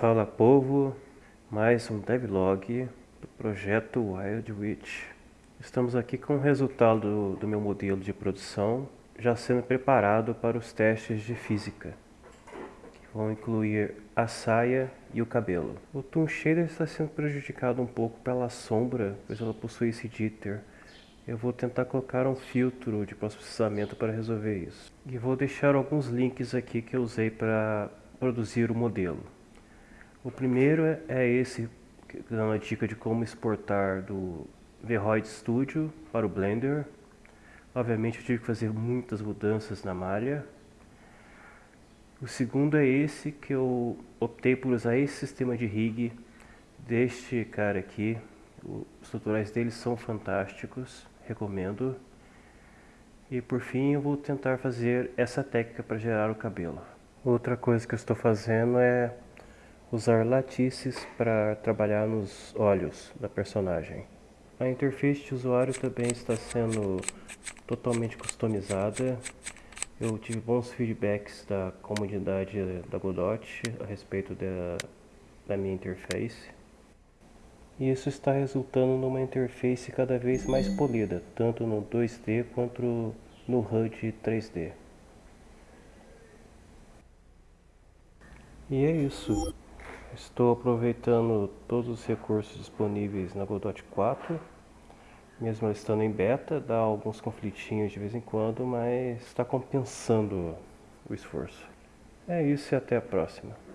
Fala povo, mais um devlog do projeto Wild Witch. Estamos aqui com o resultado do, do meu modelo de produção já sendo preparado para os testes de física, que vão incluir a saia e o cabelo. O Toon Shader está sendo prejudicado um pouco pela sombra, pois ela possui esse jitter. Eu vou tentar colocar um filtro de processamento para resolver isso. E vou deixar alguns links aqui que eu usei para produzir o modelo. O primeiro é, é esse, dando a dica de como exportar do Vroid Studio para o Blender. Obviamente eu tive que fazer muitas mudanças na malha. O segundo é esse, que eu optei por usar esse sistema de rig deste cara aqui. Os tutoriais dele são fantásticos, recomendo. E por fim eu vou tentar fazer essa técnica para gerar o cabelo. Outra coisa que eu estou fazendo é usar latices para trabalhar nos olhos da personagem. A interface de usuário também está sendo totalmente customizada. Eu tive bons feedbacks da comunidade da Godot a respeito da, da minha interface. E isso está resultando numa interface cada vez mais polida, tanto no 2D quanto no HUD 3D. E é isso. Estou aproveitando todos os recursos disponíveis na Godot 4. Mesmo estando em beta, dá alguns conflitinhos de vez em quando, mas está compensando o esforço. É isso e até a próxima.